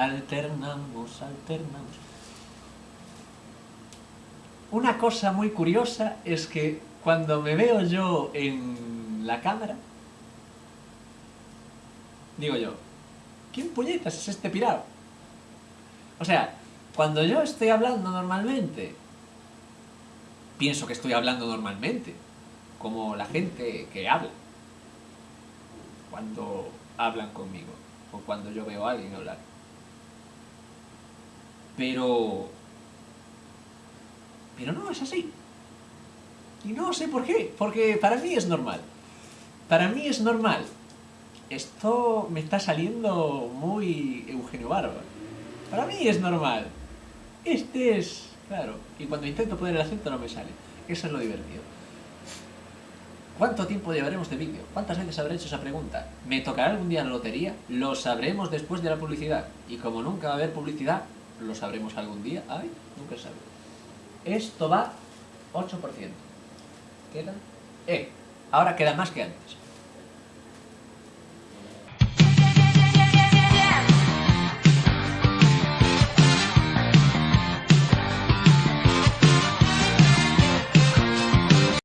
Alternamos, alternamos. Una cosa muy curiosa es que cuando me veo yo en la cámara, digo yo, ¿quién puñetas es este pirado? O sea, cuando yo estoy hablando normalmente, pienso que estoy hablando normalmente, como la gente que habla, cuando hablan conmigo, o cuando yo veo a alguien hablar. Pero... Pero no es así. Y no sé por qué, porque para mí es normal. Para mí es normal. Esto me está saliendo muy Eugenio Barba. Para mí es normal. Este es... Claro. Y cuando intento poner el acento no me sale. Eso es lo divertido. ¿Cuánto tiempo llevaremos de vídeo? ¿Cuántas veces habré hecho esa pregunta? ¿Me tocará algún día la lotería? Lo sabremos después de la publicidad. Y como nunca va a haber publicidad, lo sabremos algún día. Ay, nunca sabe. Esto va 8%. ¿Queda? Eh, ahora queda más que antes.